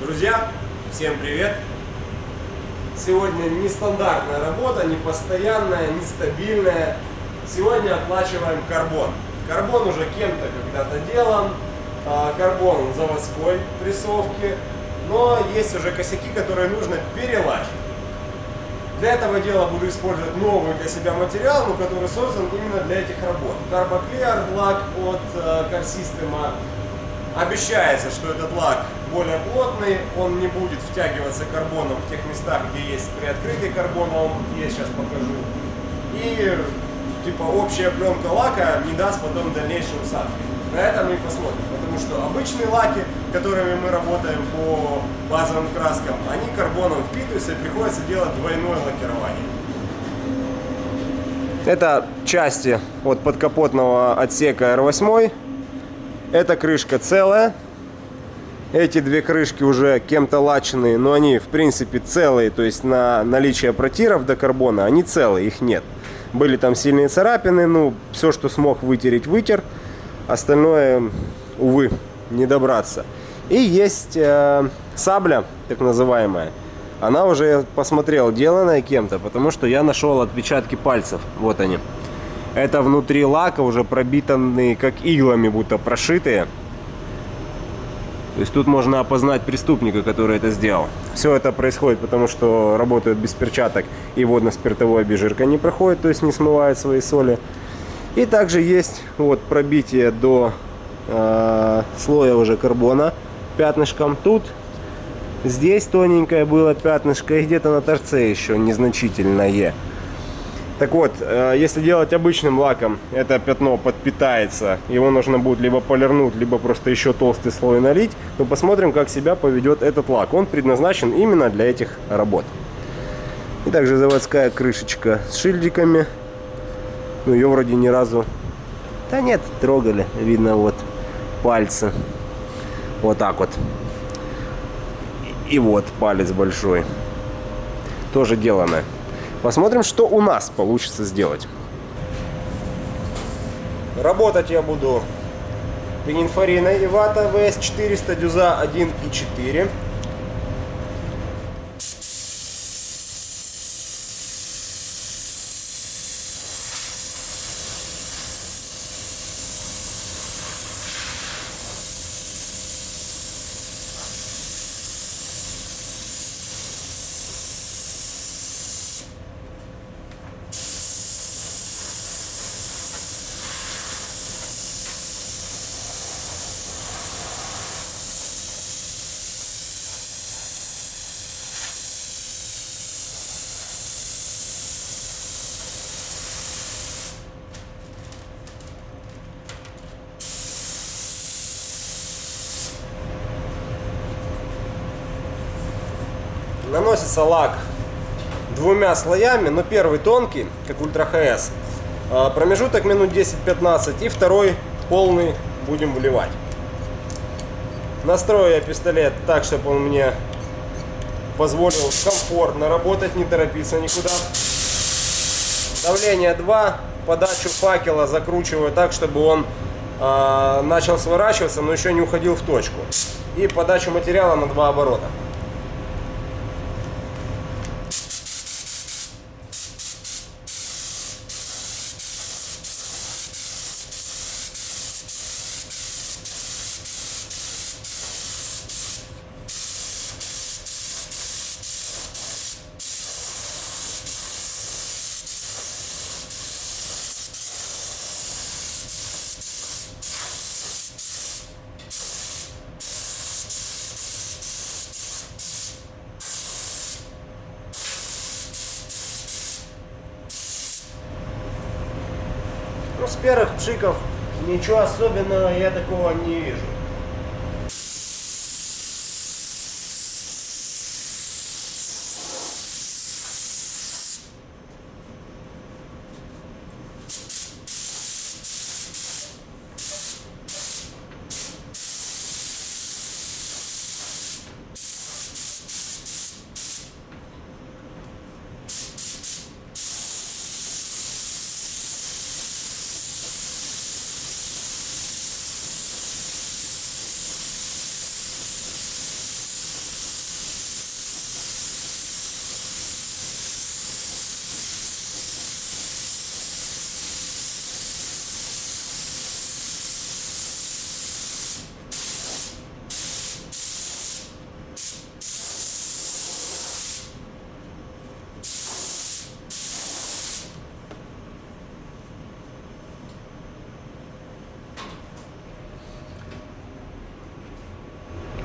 Друзья, всем привет! Сегодня нестандартная работа, не постоянная, нестабильная. Сегодня оплачиваем карбон. Карбон уже кем-то когда-то делан, а, карбон заводской прессовки, но есть уже косяки, которые нужно перелачивать. Для этого дела буду использовать новый для себя материал, но который создан именно для этих работ. Carboclear лак от э, System. Обещается, что этот лак более плотный, он не будет втягиваться карбоном в тех местах, где есть приоткрытый карбон, он я сейчас покажу. И типа общая пленка лака не даст потом дальнейшей усадки. На это мы и посмотрим, потому что обычные лаки, которыми мы работаем по базовым краскам, они карбоном впитываются и приходится делать двойное лакирование. Это части от подкапотного отсека R8. Эта крышка целая. Эти две крышки уже кем-то лаченные, но они в принципе целые, то есть на наличие протиров до карбона они целые, их нет. Были там сильные царапины, ну все, что смог вытереть, вытер. Остальное, увы, не добраться. И есть э, сабля, так называемая. Она уже, я посмотрел, деланная кем-то, потому что я нашел отпечатки пальцев. Вот они. Это внутри лака уже пробитанные, как иглами будто прошитые. То есть тут можно опознать преступника, который это сделал. Все это происходит потому, что работают без перчаток и водно-спиртовая обезжирка не проходит, то есть не смывает свои соли. И также есть вот пробитие до э, слоя уже карбона пятнышком. Тут здесь тоненькое было пятнышко и где-то на торце еще незначительное. Так вот, э, если делать обычным лаком, это пятно подпитается, его нужно будет либо полирнуть, либо просто еще толстый слой налить. Но посмотрим, как себя поведет этот лак. Он предназначен именно для этих работ. И также заводская крышечка с шильдиками. Ну, ее вроде ни разу... Да нет, трогали. Видно вот пальцы. Вот так вот. И вот палец большой. Тоже делано. Посмотрим, что у нас получится сделать. Работать я буду пенинфорина и вата VS400 дюза 1.4. наносится лак двумя слоями, но первый тонкий, как Ультра ХС, а, промежуток минут 10-15 и второй полный будем вливать. Настрою я пистолет так, чтобы он мне позволил комфортно работать, не торопиться никуда. Давление 2, подачу факела закручиваю так, чтобы он э, начал сворачиваться, но еще не уходил в точку. И подачу материала на два оборота. Первых пшиков ничего особенного я такого не вижу.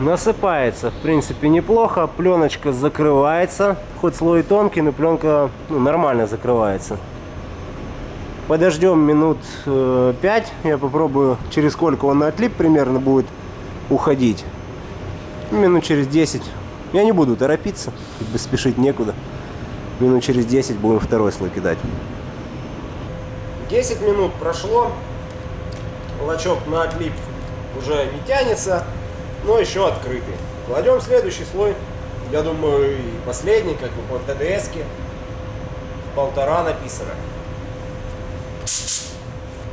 Насыпается, в принципе, неплохо. Пленочка закрывается. Хоть слой тонкий, но пленка ну, нормально закрывается. Подождем минут э, 5. Я попробую, через сколько он на отлип примерно будет уходить. Минут через 10. Я не буду торопиться, спешить некуда. Минут через 10 будем второй слой кидать. 10 минут прошло. Лачок на отлип уже не тянется, но еще открытый. Кладем следующий слой. Я думаю, и последний, как бы по ТДСке. Полтора написано.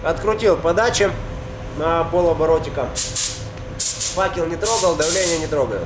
Открутил подачи на полоборотика. Факел не трогал, давление не трогаю.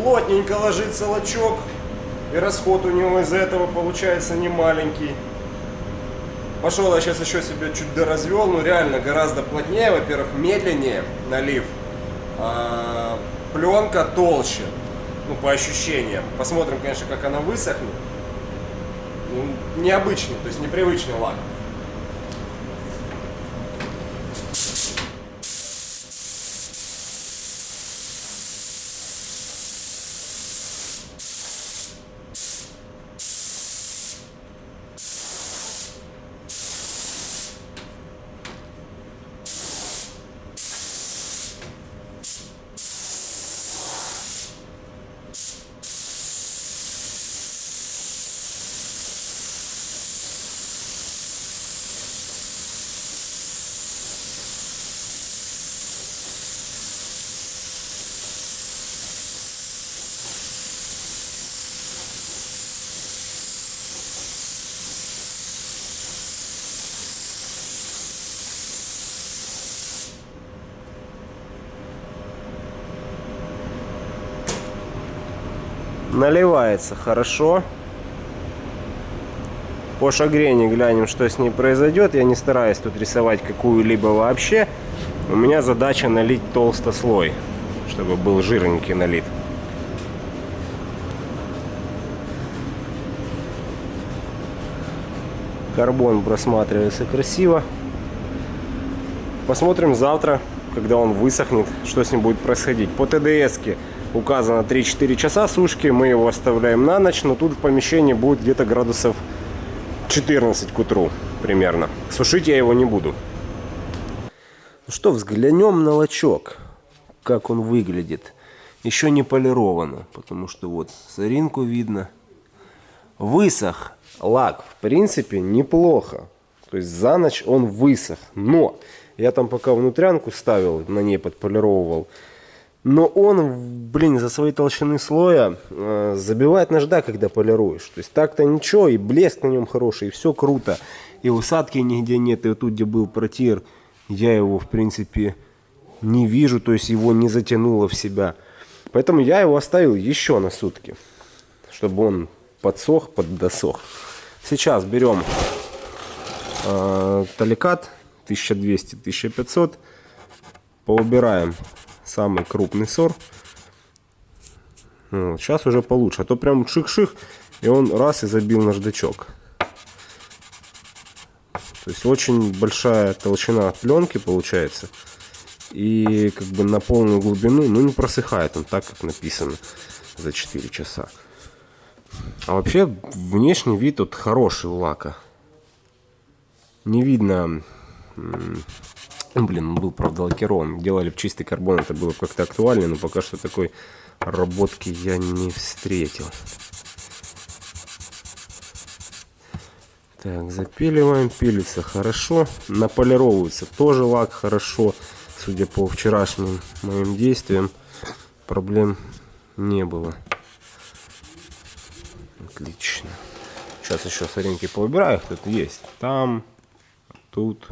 Плотненько ложится лачок. И расход у него из-за этого получается не маленький. Пошел я сейчас еще себе чуть доразвел, но реально гораздо плотнее, во-первых, медленнее налив. А, пленка толще, ну по ощущениям. Посмотрим, конечно, как она высохнет. Ну, необычный, то есть непривычный лак. Наливается хорошо. По шагрене глянем, что с ней произойдет. Я не стараюсь тут рисовать какую-либо вообще. У меня задача налить толстослой, чтобы был жирненький налит. Карбон просматривается красиво. Посмотрим завтра, когда он высохнет, что с ним будет происходить. По ТДСке указано 3-4 часа сушки. Мы его оставляем на ночь, но тут в помещении будет где-то градусов 14 к утру примерно. Сушить я его не буду. Ну что, взглянем на лачок, как он выглядит. Еще не полировано, потому что вот соринку видно. Высох лак, в принципе, неплохо. То есть за ночь он высох. Но я там пока внутрянку ставил, на ней подполировывал. Но он, блин, за своей толщины слоя э, забивает нажда, когда полируешь. То есть так-то ничего, и блеск на нем хороший, и все круто. И усадки нигде нет, и вот тут, где был протир, я его, в принципе, не вижу, то есть его не затянуло в себя. Поэтому я его оставил еще на сутки, чтобы он подсох, поддосох. Сейчас берем э, таликат 1200-1500, поубираем самый крупный сор. Вот, сейчас уже получше. А то прям ших-ших, и он раз и забил наждачок. То есть очень большая толщина пленки получается. И как бы на полную глубину, ну не просыхает он так, как написано за 4 часа. А вообще внешний вид вот хороший у лака. Не видно Блин, он был, правда, лакирован. Делали бы чистый карбон, это было как-то актуально, но пока что такой работки я не встретил. Так, запиливаем, пилится хорошо. Наполировывается тоже лак хорошо. Судя по вчерашним моим действиям, проблем не было. Отлично. Сейчас еще соринки поубираю, тут есть. Там, тут,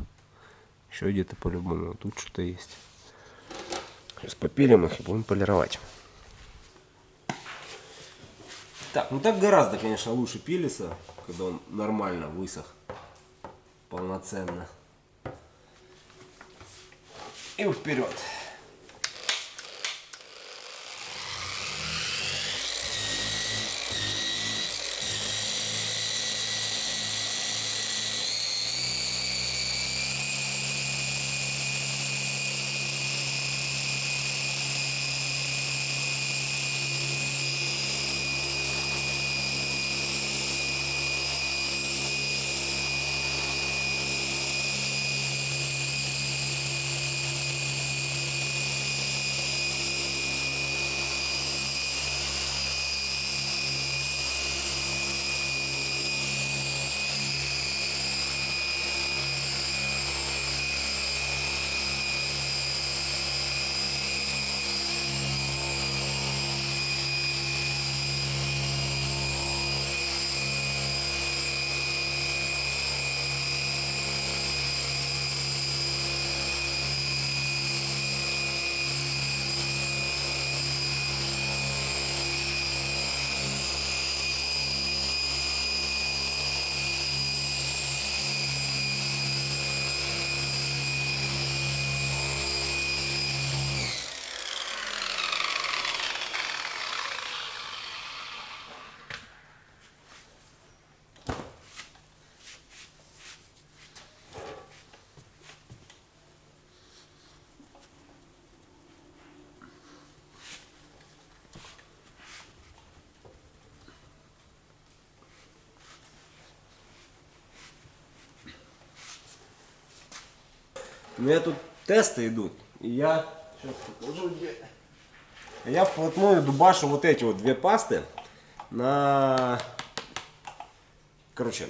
еще где-то по-любому. Тут что-то есть. Сейчас попилим их и будем полировать. Так, ну так гораздо, конечно, лучше пилится, когда он нормально высох. Полноценно. И вперед. У меня тут тесты идут. И я сейчас покажу где. Я вплотную дубашу вот эти вот две пасты на... Короче,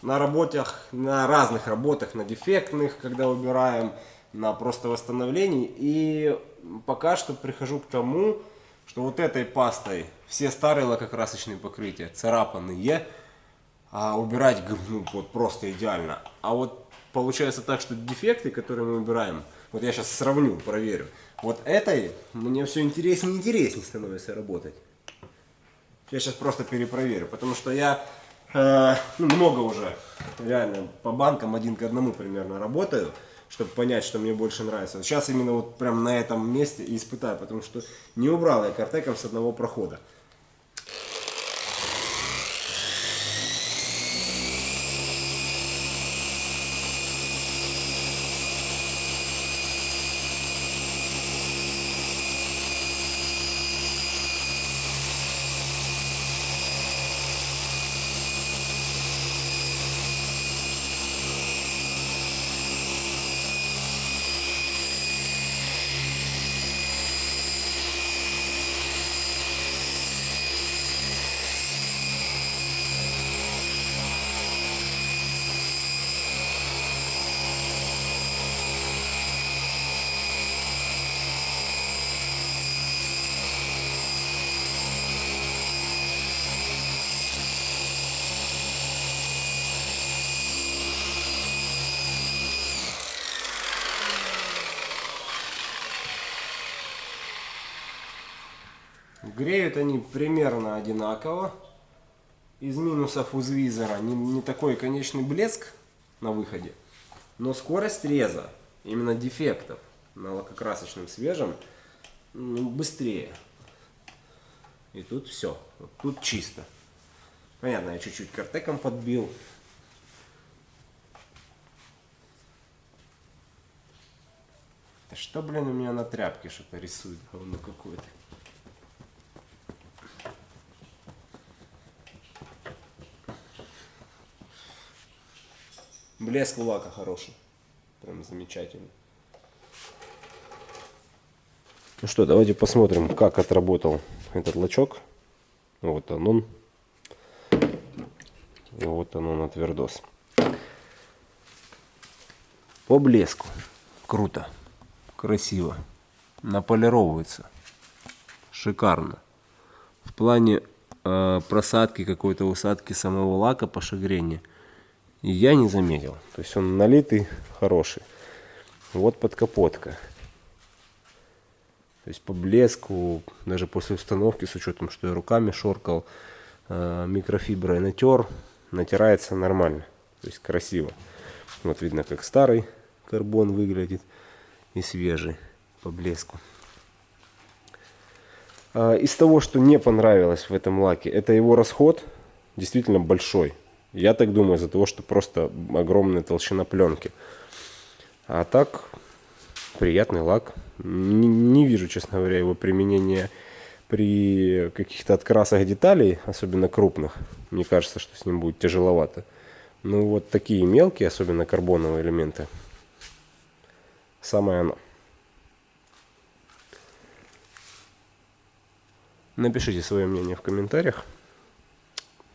на работах, на разных работах, на дефектных, когда убираем, на просто восстановлении. И пока что прихожу к тому, что вот этой пастой все старые лакокрасочные покрытия царапанные, а убирать ну, вот просто идеально. А вот получается так, что дефекты, которые мы убираем, вот я сейчас сравню, проверю. Вот этой мне все интереснее и интереснее становится работать. Я сейчас просто перепроверю, потому что я э, ну, много уже реально по банкам один к одному примерно работаю, чтобы понять, что мне больше нравится. Сейчас именно вот прям на этом месте и испытаю, потому что не убрал я картеком с одного прохода. Греют они примерно одинаково. Из минусов у не, не такой конечный блеск на выходе, но скорость реза, именно дефектов на лакокрасочном свежем, ну, быстрее. И тут все, вот тут чисто. Понятно, я чуть-чуть картеком подбил. Что, блин, у меня на тряпке что-то рисует, говно какое-то. Блеск лака хороший. Прям замечательный. Ну что, давайте посмотрим, как отработал этот лачок. Вот он он. Вот он он отвердос. По блеску. Круто. Красиво. Наполировывается. Шикарно. В плане э, просадки какой-то усадки самого лака по я не заметил. То есть он налитый, хороший. Вот подкапотка. То есть по блеску, даже после установки, с учетом, что я руками шоркал, э, микрофиброй натер, натирается нормально. То есть красиво. Вот видно, как старый карбон выглядит и свежий по блеску. А, из того, что не понравилось в этом лаке, это его расход действительно большой. Я так думаю, из-за того, что просто огромная толщина пленки. А так, приятный лак. Не, не вижу, честно говоря, его применения при каких-то открасах деталей, особенно крупных. Мне кажется, что с ним будет тяжеловато. Ну вот такие мелкие, особенно карбоновые элементы, самое оно. Напишите свое мнение в комментариях.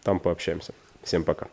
Там пообщаемся. Всем пока.